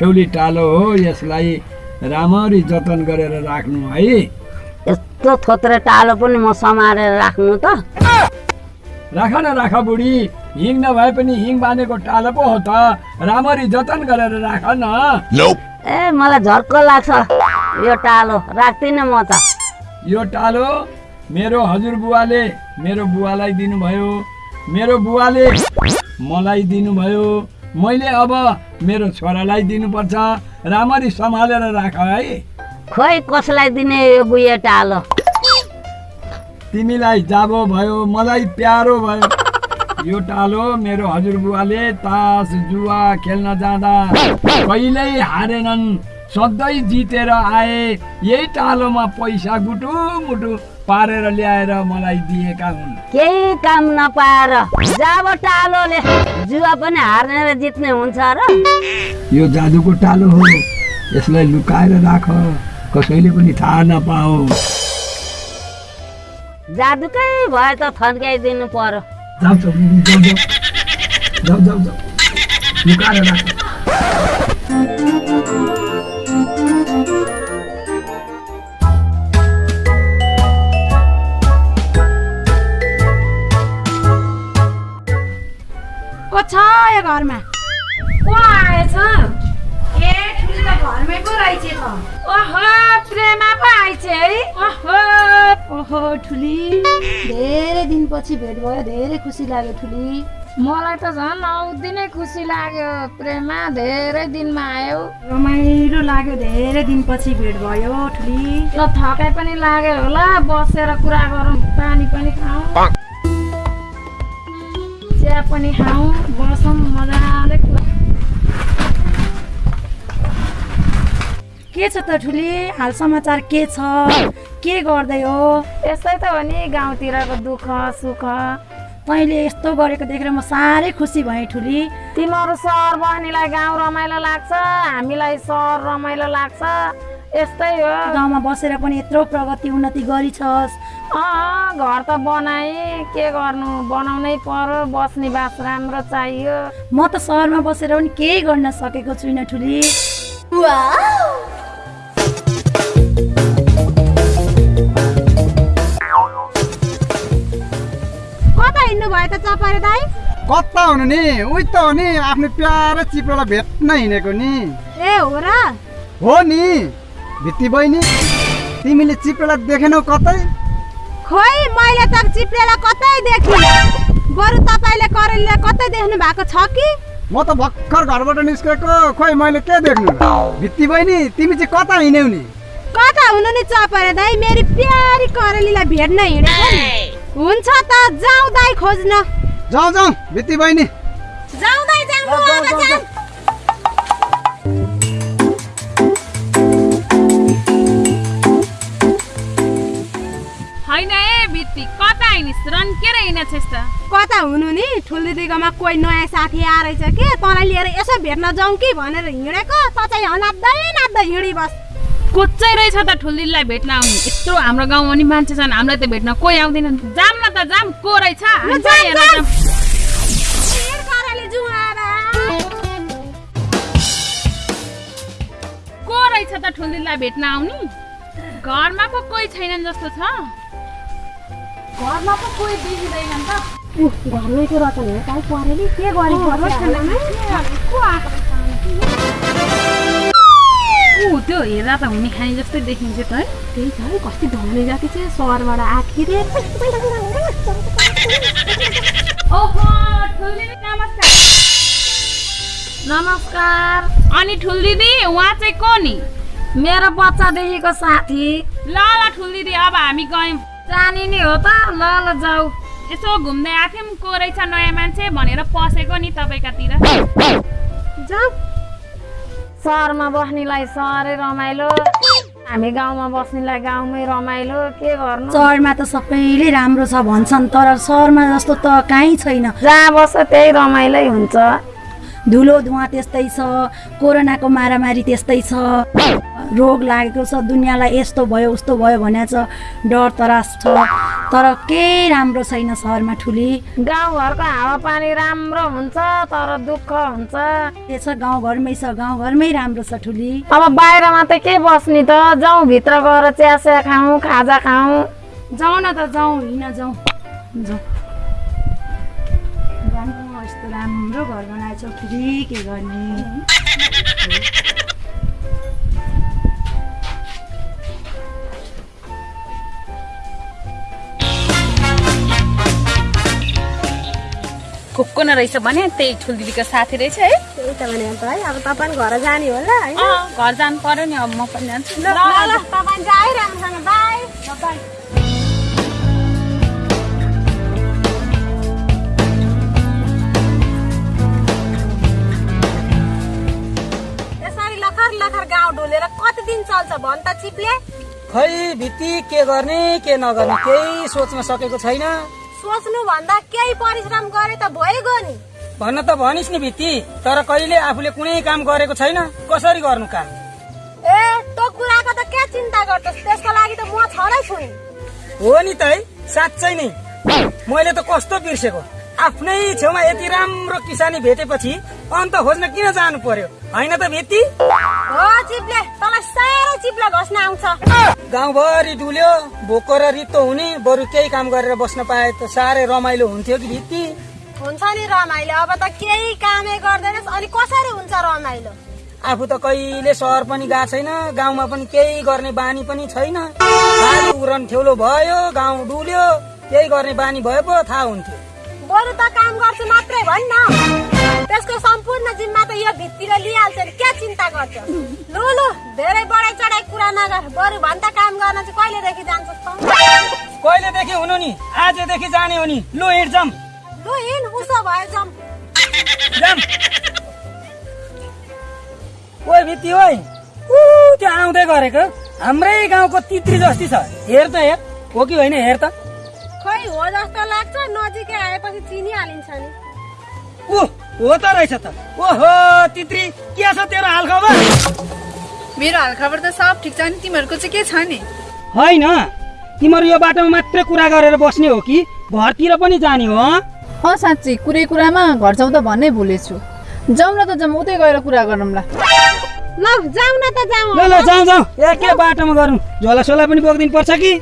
दुखेउली टालो हो यसलाई राम्ररी जतन गरेर राख्नु है। यस्तो थोत्रे टालो पनि म समारेर राख्नु त। राख न राख बुढी। हिङ नभए पनि हिङ बाँधेको टालो पो हो त। राम्ररी जतन गरेर राख न। ए मलाई झर्को लाग्छ। यो टालो राख्दिनँ म त। यो टालो मेरो हजुरबुवाले मेरो बुवालाई दिनुभयो। मेरो बुवाले मलाई दिनुभयो। मैले अब मेरो छोरालाई दिनुपर्छ राम्ररी सम्हालेर राख है। खोइ कसलाई दिने यो बुढे टालो? तिमीलाई जाबो भयो मलाई प्यारो भयो। यो टालो मेरो हजुरबुवाले तास जुवा खेल्न जाँदा कहिल्यै हारेनन्। सधैँ जितेर आए यही टालोमा पैसा गुटु मुटु पारेर ल्याएर मलाई दिएका हुन्। केही काम नपाएर जब टालोले जुवा पनि हार्ने र जित्ने हुन्छ र। यो जादुको टालो हो यसलाई लुकाएर राख कसैले पनि थाहा नपाओस् जादुकै भए त थन्काइदिनु पर्यो। लुकाएर राख। यो घरमा। को आएछ? ए ठुली त घरमै पो रहेछ त। ओहो प्रेमा पो है। ओहो ओहो ठुली। धेरै दिनपछि भेट भयो धेरै खुसी लाग्यो ठुली। मलाई त झन् नै खुसी लाग्यो प्रेमा। धेरै दिनमा आयो। रमाइलो लाग्यो धेरै दिनपछि भेट भयो ठुली। ल थकाइ पनि लाग्यो होला बसेर कुरा गरौँ पानी पनि खाउँ चिया पनि खाउँ के छ त ठुली? हाल समाचार के छ? के गर्दै हो? यस्तै त हो नि गाउँतिरको दुःख सुख। तैँले यस्तो गरेको देखेर म साह्रै खुसी भएँ ठुली। तिमीहरू सहर बहिनीलाई गाउँ रमाइलो लाग्छ हामीलाई सहर रमाइलो लाग्छ। यस्तै हो। गाउँमा बसेर पनि यत्रो प्रगति उन्नति गरिछस्। अँ घर त बनाएँ के गर्नु? बनाउनै पर्यो बस्ने बास राम्रो चाहियो। म त सहरमा बसेर पनि केही गर्न सकेको छुइनँ ठुली। भयो त चपारे दाई कता हुनु नि? उही त हो नि आफ्नो प्यारो चिप्रोलाई भेट्न हिँडेको नि। ए हो र। हो नि। भित्ती बहिनी तिमीले चिप्रोलाई देखेनौ कतै? खोइ मैले त चिप्लेलाई कतै देखेँ बरु तपाईँले करेलीलाई कतै देख्नु भएको छ कि? म त भर्खर घरबाट निस्केको। खोइ मैले के देख्नु? भित्ती बहिनी तिमी चाहिँ कता हिँड्यौ नि? कता हुनु नि चपरे दाई मेरी प्यारी करेलीलाई भेट्न हिँडेको नि। हुन्छ त जाउँ दाई खोज्न। जाउँ जाउँ भित्ती बहिनी। जाउँ दाई जाउँ। होइन ए बित्ती कता हिँडिस् रन्केर हिँडेछस् त? कता हुनु नि? ठुल्दिदीकोमा कोही नयाँ साथी आएछ कि? तँलाई लिएर यसो भेट्न जाउँ कि भनेर हिँडेको? त चाहिँ नाच्दै नाच्दै हिँडी बस कोच्चै रहेछ त ठुल्दिदीलाई भेट्न आउने? यत्रो हाम्रो गाउँमा नि मान्छे छन् हामीलाई त भेट्न कोही आउँदैन जाम न त जाम को रहेछ। को रहेछ त ठुल्दिदीलाई भेट्न आउने? घरमा पो कोही छैनन् जस्तो छ। घरमा पो कोही देखिँदैनन् त। घरमै को रचन हो काहीँ परेली के ऊ त्यो हेर्दा त हुने खाने जस्तै देखिन्छ त है। त्यही छ कति धनी जाति चाहिँ सहरबाट आएको रे ओहो ठुल्दिदी नमस्कार। नमस्कार। अनि ठुल्दिदी उहाँ चाहिँ को नि मेरो बच्चादेखिको साथी। ल ल ठुल्दिदी अब हामी गयौँ। जानी नि हो त ल ल जाऊ। यसो घुम्दै आएको थियौँ को रहेछ नयाँ मान्छे भनेर पसेको नि तपाईँकातिर। जाऊ। सहरमा बस्नेलाई सहरै रमाइलो। हामी गाउँमा बस्नेलाई गाउँमै रमाइलो। के गर्नु? सहरमा त सबैले राम्रो छ भन्छन् तर सहरमा जस्तो त काहीँ छैन। जहाँ बस्छ त्यही रमाइलै हुन्छ। धुलो धुवा त्यस्तै छ कोरोनाको मारामारी त्यस्तै छ रोग लागेको छ दुनियाँलाई यस्तो भयो उस्तो भयो भने छ डर तरास छ। तर केही राम्रो छैन सहरमा ठुली? गाउँघरको हावापानी राम्रो हुन्छ तर दुःख हुन्छ। त्यसो गाउँघरमै छ गाउँघरमै राम्रो छ ठुली। अब बाहिरमा त के बस्ने त? जाउँ भित्र गएर चिया सिया खाउँ खाजा खाउँ। जाउँ न त जाउँ हिँड जाउँ। जाउँ। यस्तो राम्रो घर बनाएछ ठुली के गर्ने? खुक्को न रहेछ भने त्यही ठुल दिदीको साथी रहेछ है। त्यही त भने त है अब तपाईँ घर जाने होला होइन? अँ, घर जानु पर्यो नि अब म पनि जान्छु। ल ल तपाईँ जाए राम्रोसँग बाई। यसरी लखर लखर गाउँ डुलेर कति दिन चल्छ भन् त चिप्ले। खै भित्ति के गर्ने के नगर्ने केही सोच्न सकेको छैन। सोच्नु भन्दा केही परिश्रम गरे त भइगयो नि। भन्न त भनिस् नि भित्ति तर कहिले आफूले कुनै काम गरेको छैन कसरी गर्नु काम? ए त्यो कुराको त के चिन्ता गर्छस्? त्यसको लागि त म छँदै छु नि। हो नि त है साँच्चै नै। मैले त कस्तो बिर्सेको? आफ्नै छेउमा यति राम्रो किसानी भेटेपछि अन्त खोज्न किन जानु पर्यो होइन त आउँछ। गाउँभरि डुल्यो भोको र रित्तो हुने बरु केही काम गरेर बस्न पाए त साह्रै रमाइलो हुन्थ्यो कि भित्ति हुन्छ नि रमाइलो। अब त केही कामै गर्दैनस्। अनि कसरी हुन्छ रमाइलो? आफू त कहिले सहर पनि गएको छैन गाउँमा पनि केही गर्ने बानी पनि छैन। उरन ठेउलो भयो गाउँ डुल्यो केही गर्ने बानी भए पो थाहा हुन्थ्यो। बरु त काम गर्छु मात्रै भन्न त्यसको सम्पूर्ण जिम्मा त यो भित्तिर लिइहाल्छ नि के चिन्ता गर्छ? लु लु धेरै बढाइ चढाइ कुरा नगर। बरु भन् त काम गर्न चाहिँ कहिलेदेखि जान्छस् त? कहिलेदेखि हुनु नि? आजदेखि जाने हो नि। लु हिँड जाम। लु हिँड उसो जाउँ जाम। ओइ भित्ति ओइ। त्यो आउँदै गरेको। हाम्रै गाउँको तित्री जस्ती छ। हेर त हेर। हो कि होइन हेर त। खै हो जस्तो लाग्छ। नजिकै आएपछि चिनिहालिन्छ नि। ऊ हो त रहेछ त। ओहो तित्री के छ तेरो हालखबर? मेरो हालखबर त सब ठिक छ नि। तिमीहरूको चाहिँ के छ नि? होइन। तिमीहरू यो बाटोमा मात्रै कुरा गरेर बस्ने हो कि? घरतिर पनि जाने हो हँ? अँ साँच्ची कुरै कुरामा घर जाउँ त भन्नै भुलेछु। जाउँ न त जाउँ उतै गएर कुरा गरौँला। ल जाउँ न त जाउँ। ल ल जाउँ जाउँ। ए के बाटोमा गरौँ। झोला सोला पनि बोकिदिनु पर्छ कि?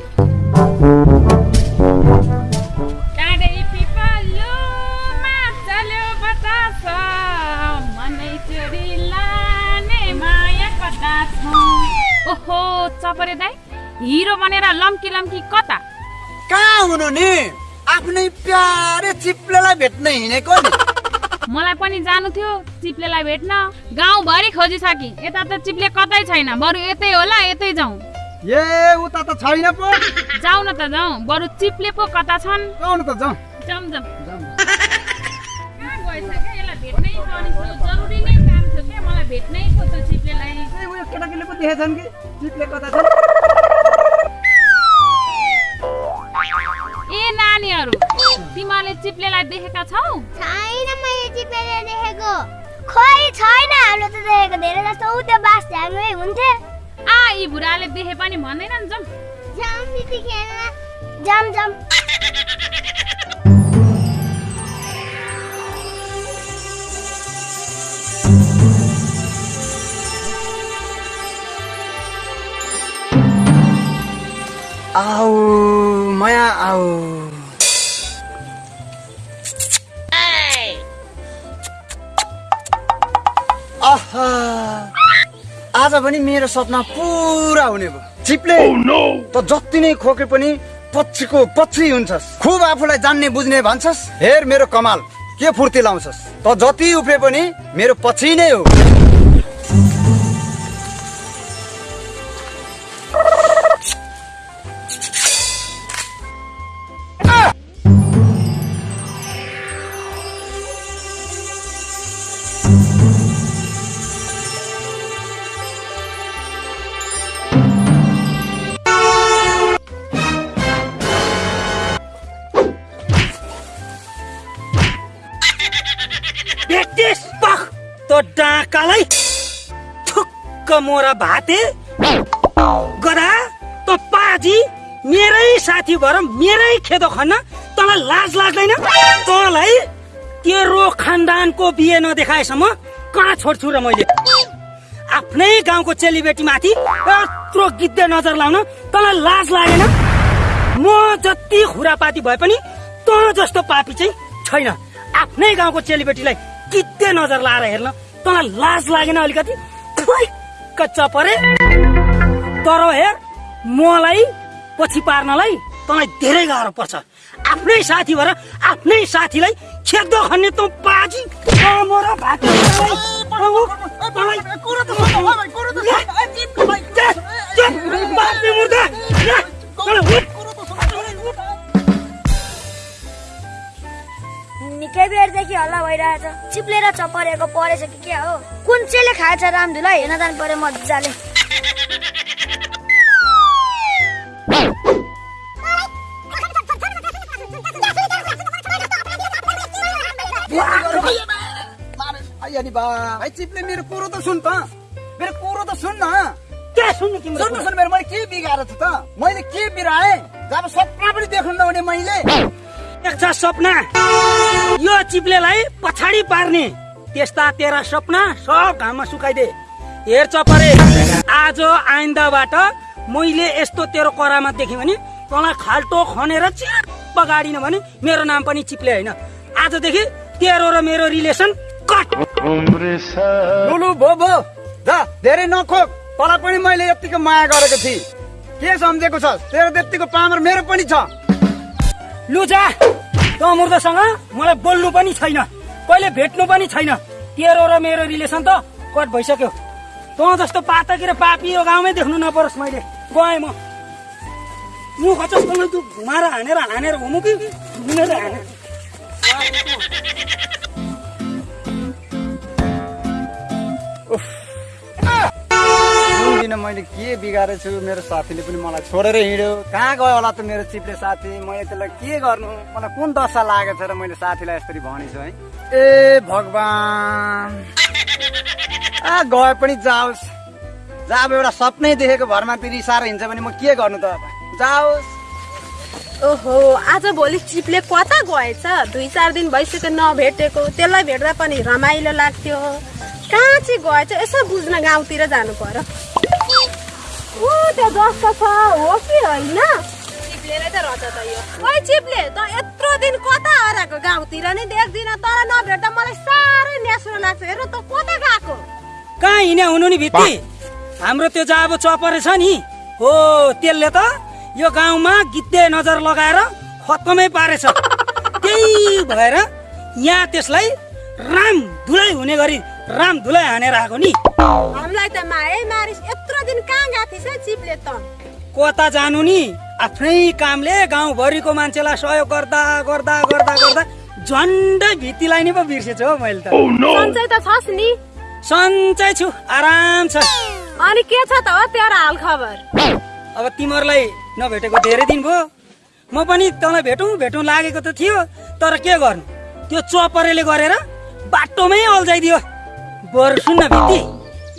चपरे दाई हिरो बनेर लम्की लम्की कता कहाँ हुनु नि आफ्नै प्यारे चिप्लेलाई भेट्न हिँडेको नि मलाई पनि जानु थियो चिप्लेलाई भेट्न गाउँभरि खोजिसके यता त चिप्ले कतै छैन बरु यतै होला यतै जाउँ ए उता त छैन पो जाउँ न त जाउँ बरु चिप्ले पो कता छन् जाउँ न त जाउँ जाउँ जाउँ कहाँ गएछ क्या यसलाई भेट्नै पर्ने जरुरी नै काम थियो क्या मलाई भेट्नै थियो त्यो चिप्लेलाई केटाकेटीले पो देखेछन् कि कता छ ए नानीहरू तिमीहरूले चिप्लेलाई देखेका छौ? छैन मैले चिप्लेले देखेको। खोइ छैन हाम्रो त देखेको धेरै जस्तो ऊ त्यो बास हुन्थे। आ यी बुढाले देखे पनि भन्दैनन् जाउँ जाम दिदी खेल्न जाम जाम। आऊ माया आऊ आहा आज पनि मेरो सपना पुरा हुने भयो। चिप्ले त जति नै खोके पनि पछिको पछि हुन्छस्। खुब आफूलाई जान्ने बुझ्ने भन्छस्। हेर मेरो कमाल के फुर्ती लाउँछस्। त जति उफ्रे पनि मेरो पछि नै हो। भाते गधा त पाजी मेरै साथी भएर मेरै खेदो खन्न तँलाई लाज लाग्दैन? तँलाई तेरो खानदानको बिहे नदेखाएसम्म कहाँ छोड्छु र मैले? आफ्नै गाउँको चेलीबेटीमाथि यत्रो गिद्धे नजर लाउन तँलाई लाज लागेन? म जति खुरापाती भए पनि तँ जस्तो पापी चाहिँ छैन। आफ्नै गाउँको चेलीबेटीलाई गिद्धे नजर लाएर हेर्न तँलाई लाज लागेन अलिकति? कच्चा परे। तर हेर मलाई पछि पार्नलाई तँलाई धेरै गाह्रो पर्छ। आफ्नै साथी भएर आफ्नै साथीलाई खेद्दो खन्ने तँ बाजी तँ निकै बेरदेखि हल्ला भइरहेछ। चिप्लेर चपरेको परेछ कि के हो? कुन चाहिँले खाएछ रामधुलाई? हेर्न जानु पर्यो मजाले। अनि बा। भाइ चिप्ले मेरो कुरो त सुन त। मेरो कुरो त सुन न। के सुन्नु तिम्रो सुन न सुन मेरो मैले के बिगाएर छु त? मैले के बिराएँ? जब सपना पनि देख्नु नहुने मैले। देख्छ सपना यो चिप्लेलाई पछाडि पार्ने। त्यस्ता तेरा सपना सब घाममा सुकाइदे। हेर चपरे आज आइन्दाबाट मैले यस्तो तेरो करामा देखेँ भने तँलाई खाल्टो खनेर चिप गाडिन भने मेरो नाम पनि चिप्ले होइन। आजदेखि तेरो र मेरो रिलेसन कट। लुलु भो भो जा धेरै नखोक। तँलाई पनि मैले यत्तिको माया गरेको थिएँ। के सम्झेको छ? तेरो त्यत्तिको पामर मेरो पनि छ। लुजा त मुर्दसँग मलाई बोल्नु पनि छैन। कहिले भेट्नु पनि छैन। तेरो र मेरो रिलेसन त कट भइसक्यो। तँ जस्तो पातकी र पापी यो गाउँमै देख्नु नपरोस् मैले। गएँ म। खचस तँलाई तँ घुमाएर हानेर हानेर घुमु कि? घुमेर हाने। दिन मैले के बिगारेको छु मेरो साथीले पनि मलाई छोडेर हिँड्यो। कहाँ गयो होला त मेरो चिप्ले साथी? मैले त्यसलाई के गर्नु? मलाई कुन दशा लागेको छ र मैले साथीलाई यसरी भनेछु है? ए भगवान्! आ गए पनि जाओस्। जहाँ अब एउटा सपनै देखेको भरमा रिसाएर हिँड्छ भने म के गर्नु त अब? जाओस्। ओहो आज भोलि चिप्ले कता गएछ? दुई चार दिन भइसक्यो नभेटेको। त्यसलाई भेट्दा पनि रमाइलो लाग्थ्यो। कहाँ चाहिँ गएछ? यसो बुझ्न गाउँतिर जानु पर्यो। ऊ त्यो जस्तो छ हो कि होइन चिप्लेले त रहेछ त यो ओइ चिप्ले त यत्रो दिन कता हराएको गाउँतिर नै देख्दिन तर नभेट्दा मलाई साह्रै न्यास्रो लाग्छ हेर्नु त कता गएको कहाँ हिँड्या हुनु नि भित्ती हाम्रो त्यो जाबो चपरे छ नि हो त्यसले त यो गाउँमा गिद्धे नजर लगाएर खत्तमै पारेछ त्यही भएर यहाँ त्यसलाई राम धुलै हुने गरी राम धुलै हानेर आएको नि हामीलाई त माए मारिस दिन कहाँ गएको थिएछ चिप्ले त? कता जानु नि। आफ्नै कामले गाउँभरिको मान्छेलाई सहयोग गर्दा गर्दा गर्दा गर्दा झन्डै भित्तीलाई नि पो बिर्सेछु हौ मैले त। सन्चै त छस् नि। सन्चै छु आराम छ। अनि के छ त हो तेरो हाल खबर? अब तिमीहरूलाई नभेटेको धेरै दिन भयो। म पनि तँलाई भेटौँ भेटौँ लागेको त थियो। तर के गर्नु? त्यो चपरेले गरेर बाटोमै अल्झाइदियो। बरु सुन्न भित्ती।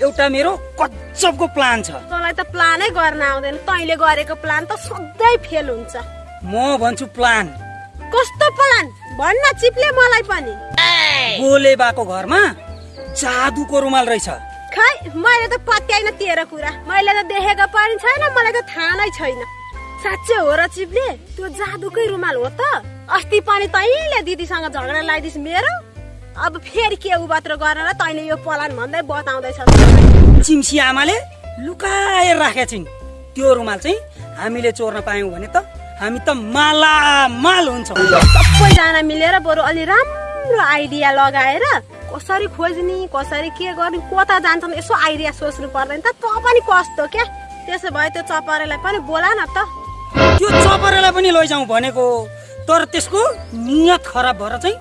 एउटा मेरो कच्चपको प्लान छ। तँलाई त प्लानै गर्न आउँदैन। तैँले गरेको प्लान त सधैँ फेल हुन्छ। म भन्छु प्लान कस्तो प्लान भन्न चिप्ले मलाई पनि। बोले बाको घरमा जादुको रुमाल रहेछ। खै मैले त पत्याइन तेरो कुरा। मैले त देखेको पनि छैन मलाई त थाहा नै छैन। साँच्चै हो र चिप्ले त्यो जादुकै रुमाल हो त। अस्ति पनि तैँले दिदीसँग झगडा लगाइदिस् मेरो। अब फेरि के उबात्रो गरेर तैँले यो प्लान भन्दै बताउँदैछ चिम्सी आमाले लुकाएर राखेका छिन्। त्यो रुमाल चाहिँ हामीले चोर्न पायौँ भने त हामी त मालामाल हुन्छौँ। सबैजना मिलेर बरु अलि राम्रो आइडिया लगाएर कसरी खोज्ने कसरी के गर्ने कता जान्छन् यसो आइडिया सोच्नु पर्दैन त। तँ पनि कस्तो क्या? त्यसो भए त्यो चपरेलाई पनि बोला न त। त्यो चपरेलाई पनि लैजाउँ भनेको तर त्यसको नियत खराब भएर चाहिँ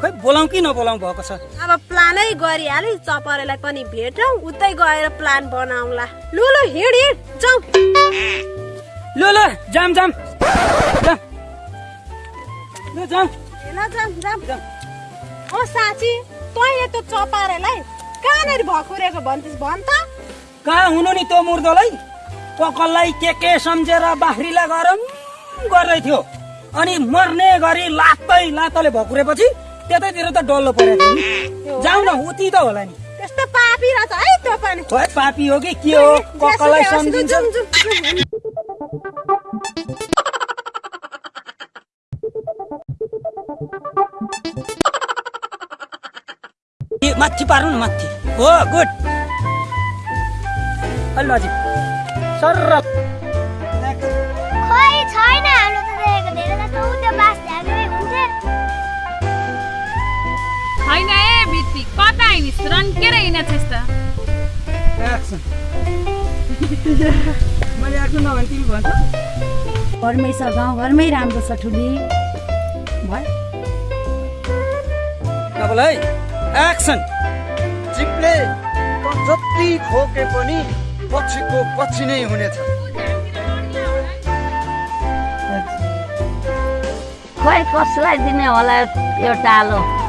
खै बोलाउँ कि नबोलाउँ भएको छ? अब प्लानै गरिहाले चपरेलाई पनि भेटौँ उतै गएर प्लान बनाउँला। लु लु हिँड हिँड जाउँ। ल ल जाम जाम जाम ओ साँची तैँले त्यो चपारेलाई कहाँनिर भकुरेको भन्थिस् भन् त। कहाँ हुनु नि त्यो मुर्दोलाई? पकललाई के के सम्झेर बाख्रीलाई गरम गर्दै थियो। अनि मर्ने गरी लात्तै लात्तले भकुरेपछि त्यतैतिर त डल्लो परेको थियो नि जाउँ न उति त होला नि। त्यस्तो पापी रहेछ है त्यो पनि। खोइ पापी हो कि? के हो? कक्कलाई सम्झिन्छ? माथि पार्नु न माथि। हो गुड। अलि नजिक सर ए भित्ती कता हिँडिस् रन्केर हिँडेछस् त मैले एक्सन नभने तिमी भन्छ घरमै छ गाउँ घरमै राम्रो छ ठुली भयो है एक्सन चिप्ले त जति खोके पनि पछिको पछि नै हुनेछ खोइ कसलाई दिने होला यो टालो